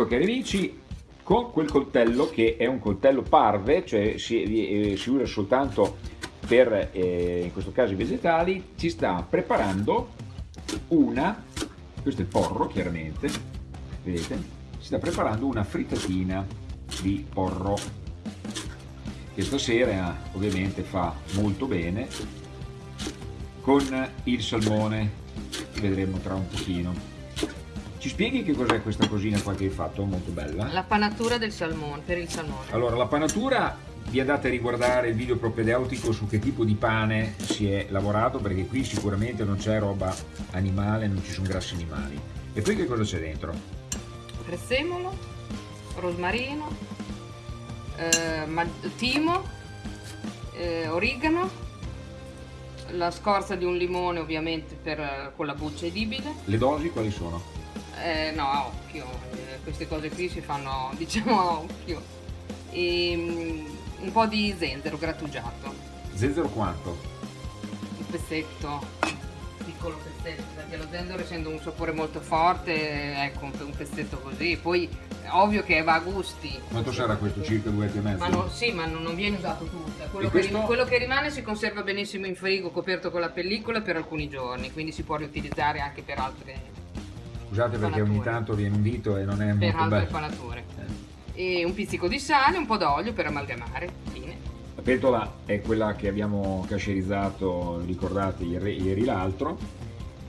Ecco cari amici, con quel coltello che è un coltello parve, cioè si, eh, si usa soltanto per, eh, in questo caso i vegetali, ci sta preparando una, questo è il porro chiaramente, vedete, si sta preparando una frittatina di porro che stasera ovviamente fa molto bene con il salmone, vedremo tra un pochino. Ci spieghi che cos'è questa cosina qua che hai fatto? Molto bella. La panatura del salmone, per il salmone. Allora, la panatura vi andate a riguardare il video propedeutico su che tipo di pane si è lavorato perché qui sicuramente non c'è roba animale, non ci sono grassi animali. E poi che cosa c'è dentro? Prezzemolo, rosmarino, eh, timo, eh, origano, la scorza di un limone ovviamente per, con la buccia edibile. Le dosi quali sono? Eh, no, a occhio, eh, queste cose qui si fanno diciamo a occhio. E, um, un po' di zenzero grattugiato. Zenzero quanto? Un pezzetto, piccolo pezzetto, perché lo zenzero essendo un sapore molto forte, ecco un pezzetto così. Poi ovvio che va a gusti. Quanto sarà questo? Circa due e mezzo? Ma no, sì, ma non, non viene usato tutto. Quello, quello che rimane si conserva benissimo in frigo coperto con la pellicola per alcuni giorni, quindi si può riutilizzare anche per altre Scusate perché ogni tanto viene un dito e non è per molto bello. panature. Eh. E un pizzico di sale, un po' d'olio per amalgamare. Fine. La pentola è quella che abbiamo cascerizzato, ricordate, ieri l'altro.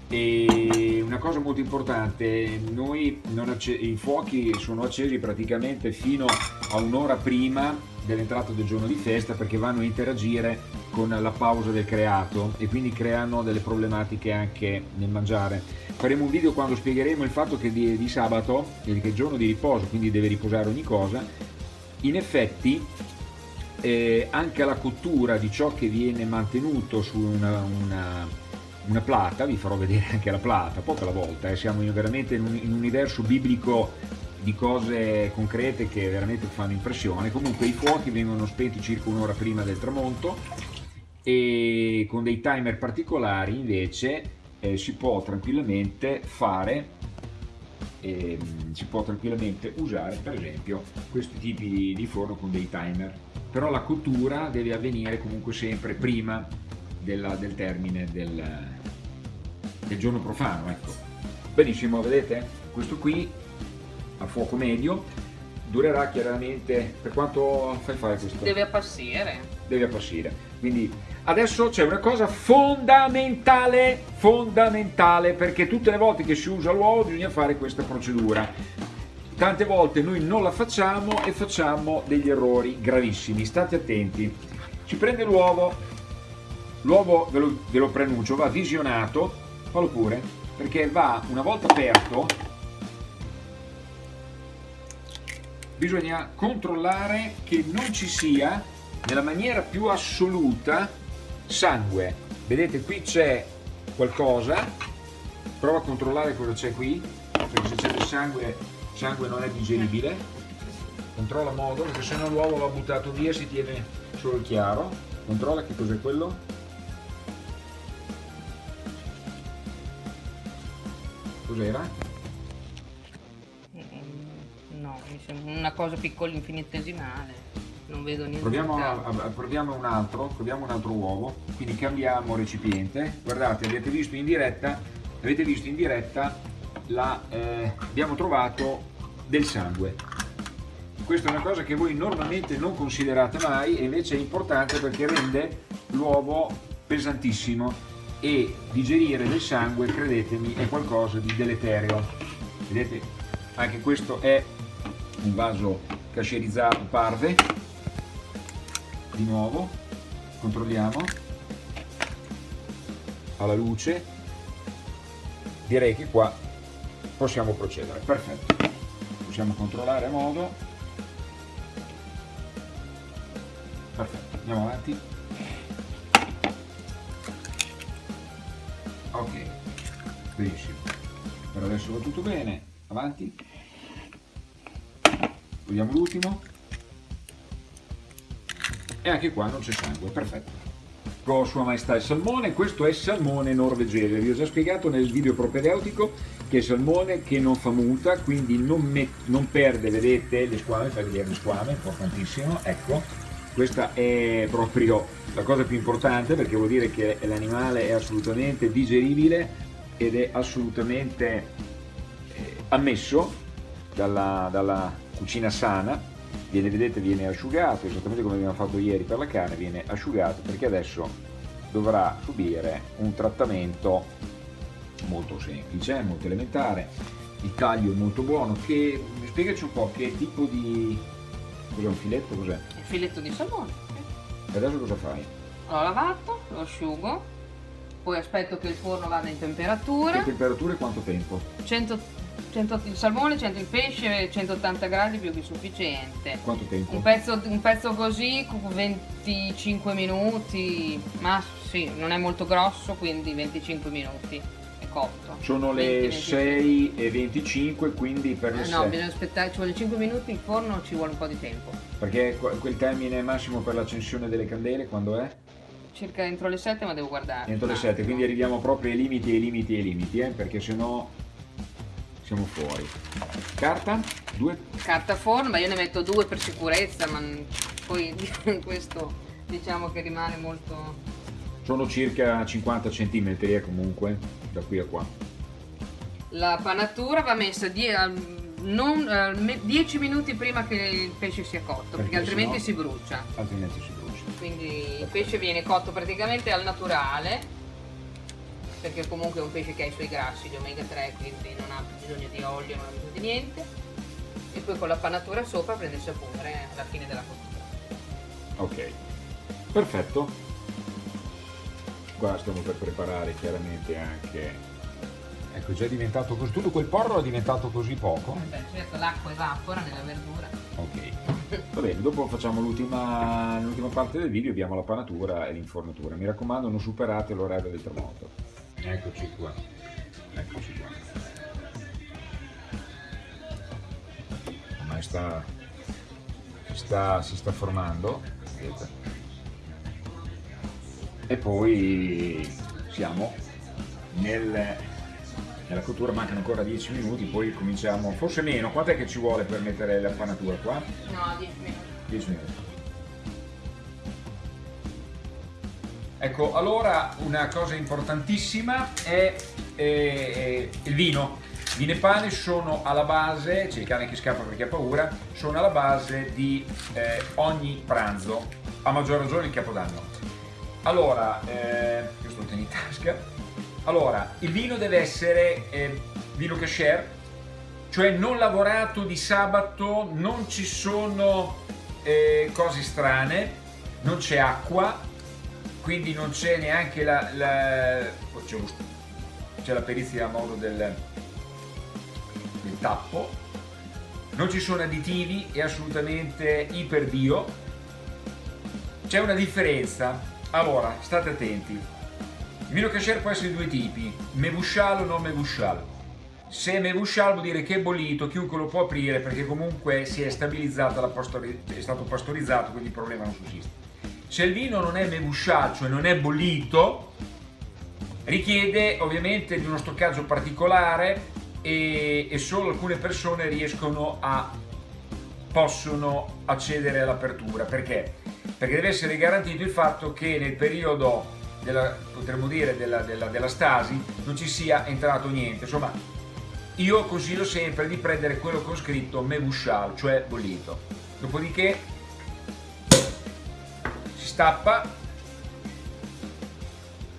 E una cosa molto importante, noi i fuochi sono accesi praticamente fino a un'ora prima dell'entrata del giorno di festa perché vanno a interagire con la pausa del creato e quindi creano delle problematiche anche nel mangiare. Faremo un video quando spiegheremo il fatto che di, di sabato, che è il giorno di riposo, quindi deve riposare ogni cosa, in effetti eh, anche la cottura di ciò che viene mantenuto su una, una, una, plata, vi farò vedere anche la plata, poco alla volta, eh, siamo veramente in un, in un universo biblico di cose concrete che veramente fanno impressione. Comunque i fuochi vengono spenti circa un'ora prima del tramonto e con dei timer particolari invece eh, si può tranquillamente fare eh, si può tranquillamente usare per esempio questi tipi di forno con dei timer. Però la cottura deve avvenire comunque sempre prima della, del termine del, del giorno profano ecco. Benissimo vedete? Questo qui a fuoco medio durerà chiaramente per quanto fai fare questo? deve appassire. Deve appassire. Quindi adesso c'è una cosa fondamentale fondamentale perché tutte le volte che si usa l'uovo bisogna fare questa procedura. Tante volte noi non la facciamo e facciamo degli errori gravissimi. State attenti. Si prende l'uovo. L'uovo ve lo, ve lo prenuncio va visionato. Fallo pure perché va una volta aperto bisogna controllare che non ci sia nella maniera più assoluta sangue. Vedete qui c'è qualcosa. Prova a controllare cosa c'è qui perché se c'è del sangue sangue non è digeribile. Controlla modo perché se no l'uovo va buttato via si tiene solo il chiaro. Controlla che cos'è quello. Cos'era? Una cosa piccola infinitesimale non vedo niente proviamo, a, a, proviamo un altro proviamo un altro uovo quindi cambiamo recipiente. Guardate avete visto in diretta avete visto in diretta la, eh, abbiamo trovato del sangue. Questa è una cosa che voi normalmente non considerate mai e invece è importante perché rende l'uovo pesantissimo e digerire del sangue credetemi è qualcosa di deleterio. Vedete? Anche questo è un vaso cascerizzato parve. Di nuovo controlliamo. Alla luce. Direi che qua possiamo procedere. Perfetto. Possiamo controllare a modo. Perfetto andiamo avanti. Ok benissimo. Per adesso va tutto bene. Avanti Vediamo l'ultimo. E anche qua non c'è sangue, perfetto. Con Sua Maestà il salmone, questo è salmone norvegese, vi ho già spiegato nel video propedeutico che è salmone che non fa muta, quindi non, non perde, vedete, le squame, fai vedere le squame, importantissimo, ecco, questa è proprio la cosa più importante perché vuol dire che l'animale è assolutamente digeribile ed è assolutamente eh, ammesso dalla, dalla cucina sana viene, vedete, viene asciugato, esattamente come abbiamo fatto ieri per la carne, viene asciugato perché adesso dovrà subire un trattamento molto semplice, molto elementare, il taglio è molto buono, che, spiegaci un po' che tipo di... cos'è un filetto? Cos'è? Il filetto di salmone. E adesso cosa fai? L'ho lavato, lo asciugo, poi aspetto che il forno vada in temperatura. Che temperatura e quanto tempo? 100 100, il salmone, 100 il pesce, 180 gradi più che sufficiente. Quanto tempo? Un pezzo, un pezzo così, 25 minuti, ma sì, non è molto grosso, quindi 25 minuti è cotto. Sono 20, le 25. 6 e 25, quindi per le eh, 6. No, bisogna aspettare, ci vuole 5 minuti, in forno ci vuole un po' di tempo. Perché quel termine massimo per l'accensione delle candele quando è? Circa entro le 7, ma devo guardare. Entro le 7, quindi arriviamo proprio ai limiti, ai limiti, ai limiti, eh? perché sennò siamo fuori. Carta? Due? Carta forno, ma io ne metto due per sicurezza, ma poi questo diciamo che rimane molto... Sono circa 50 cm eh, comunque, da qui a qua. La panatura va messa die non, uh, 10 minuti prima che il pesce sia cotto, perché, perché altrimenti si brucia. Altrimenti si brucia. Quindi il pesce viene cotto praticamente al naturale perché comunque è un pesce che ha i suoi grassi, gli omega 3, quindi non ha bisogno di olio, non ha bisogno di niente. E poi con la panatura sopra prende il sapore alla fine della cottura. Ok, perfetto. Qua stiamo per preparare chiaramente anche... Ecco, già è diventato così, tutto quel porro è diventato così poco? Eh beh, certo, l'acqua evapora nella verdura. Ok, va bene, dopo facciamo l'ultima parte del video, abbiamo la panatura e l'infornatura. Mi raccomando, non superate l'orario del termometro. Eccoci qua. Eccoci qua. Ormai sta, si, sta, si sta formando. Vedete. E poi siamo nel, nella cottura, mancano ancora 10 minuti, poi cominciamo, forse meno, quant'è che ci vuole per mettere la panatura qua? No, 10 minuti. 10 minuti. Ecco, allora una cosa importantissima è eh, il vino. Vino e pane sono alla base, c'è il cane che scappa perché ha paura, sono alla base di eh, ogni pranzo, a maggior ragione il capodanno. Allora, eh, io sto tenendo in tasca, allora, il vino deve essere eh, vino cashier, cioè non lavorato di sabato, non ci sono eh, cose strane, non c'è acqua, quindi non c'è neanche la, la c'è la perizia a modo del, del tappo. Non ci sono additivi è assolutamente iper bio c'è una differenza. Allora state attenti. Il vino cashier può essere di due tipi mevushal o non mevushal se è mevushal vuol dire che è bollito chiunque lo può aprire perché comunque si è stabilizzato è stato pastorizzato quindi il problema non sussiste se il vino non è mevusciato, cioè non è bollito, richiede ovviamente di uno stoccaggio particolare e, e solo alcune persone riescono a possono accedere all'apertura. Perché? Perché deve essere garantito il fatto che nel periodo della, potremmo dire, della, della, della stasi non ci sia entrato niente. Insomma, io consiglio sempre di prendere quello ho scritto mevushal, cioè bollito. Dopodiché stappa.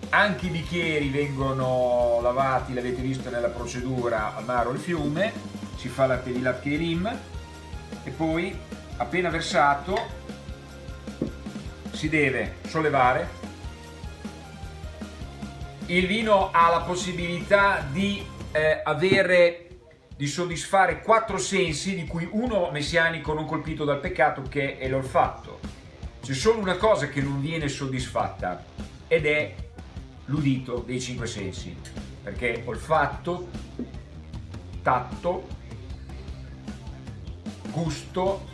Anche i bicchieri vengono lavati l'avete visto nella procedura al mare o al fiume si fa la pelilat rim e poi appena versato si deve sollevare. Il vino ha la possibilità di eh, avere di soddisfare quattro sensi di cui uno messianico non colpito dal peccato che è l'olfatto c'è solo una cosa che non viene soddisfatta ed è l'udito dei cinque sensi, perché olfatto, tatto, gusto,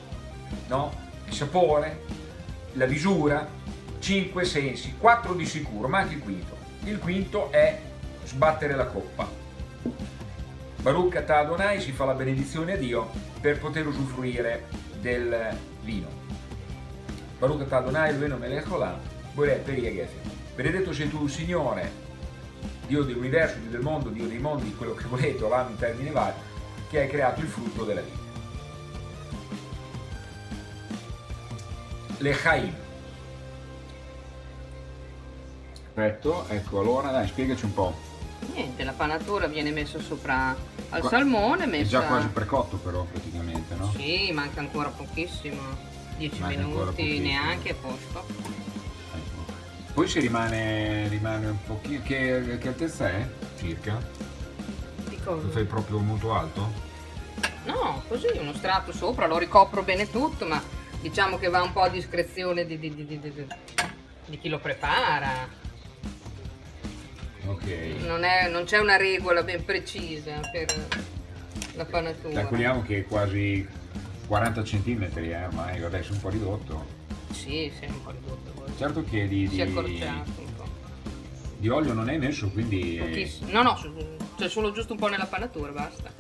no? il sapore, la visura, cinque sensi, quattro di sicuro, ma anche il quinto. Il quinto è sbattere la coppa. Baruch Atah Adonai si fa la benedizione a Dio per poter usufruire del vino. Baruch Atah Adonai Eloheinu melech olam, Gefe. Benedetto sei tu, Signore, Dio dell'universo, Dio del mondo, Dio dei mondi, quello che volete, olam in termini vari, che hai creato il frutto della vita. Lechaim. Perfetto, ecco, allora dai, spiegaci un po'. Niente, la panatura viene messa sopra al Qua- salmone, È messa... già quasi precotto però praticamente, no? Sì, manca ancora pochissimo. 10 Manca ancora minuti neanche a posto. Ecco. Poi si rimane, rimane un pochino... Che, che altezza è? Circa? Di cosa? Fai proprio molto alto? No, così uno strato sopra, lo ricopro bene tutto, ma diciamo che va un po' a discrezione di, di- di- di- chi lo prepara. Ok. Non, è- non c'è una regola ben precisa per la panatura. Calcoliamo che è quasi 40 cm, eh, ormai adesso un po' ridotto. Sì, sì, un po' ridotto. poi. Certo che di, Si è di, accorciato un po'. di olio non è messo, quindi... Pochissimo. No, no, c'è solo giusto un po' nella panatura, basta.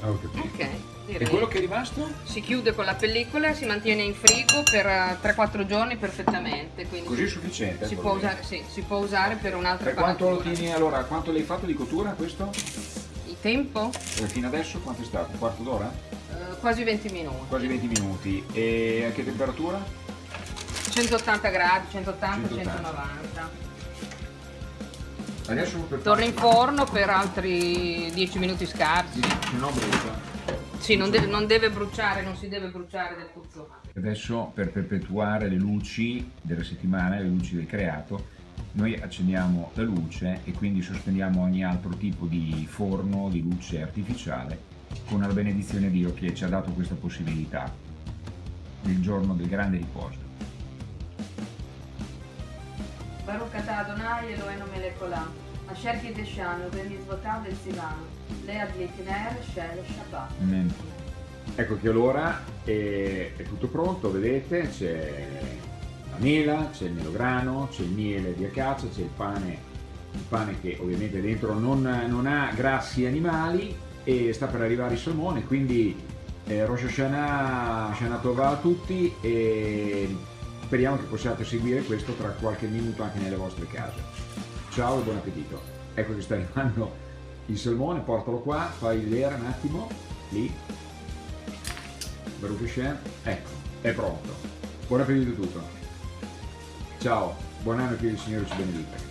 Ho capito. Ok, direi. E quello che è rimasto? Si chiude con la pellicola, si mantiene in frigo per eh, 3-4 giorni perfettamente. Quindi Così è sufficiente? si, può usare, sì, si può usare per un'altra Per quanto lo tieni allora? Quanto l'hai fatto di cottura questo? Tempo? Eh, Fino adesso quanto è stato? Un quarto d'ora? Eh, quasi 20 minuti. Quasi 20 minuti. E a che temperatura? 180 gradi, 180, 180. 190. Adesso per Torna in forno per altri 10 minuti scarsi. Se no brucia. Sì, non deve, non deve bruciare, non si deve bruciare del tutto. Adesso per perpetuare le luci della settimana, le luci del creato, noi accendiamo la luce e quindi sospendiamo ogni altro tipo di forno, di luce artificiale, con la benedizione di Dio che ci ha dato questa possibilità, il giorno del grande riposo. Baruch atah Adonai Eloheinu melech olam, asher kideshanu b'mitzvotav v'tzivanu, lead litner shel Shabbat. Amen. Ecco che allora è, è tutto pronto, vedete, c'è mela, c'è il melograno, c'è il miele di acacia, c'è il pane, il pane che ovviamente dentro non, non ha grassi animali e sta per arrivare il salmone, quindi eh, Rosh Hashanah, Shana Tova a tutti e speriamo che possiate seguire questo tra qualche minuto anche nelle vostre case. Ciao e buon appetito. Ecco che sta arrivando il salmone, portalo qua, fai vedere un attimo, lì, Baruch Hashem, ecco, è pronto. Buon appetito a tutto. Ciao, buon anno che il Signore ci benedica.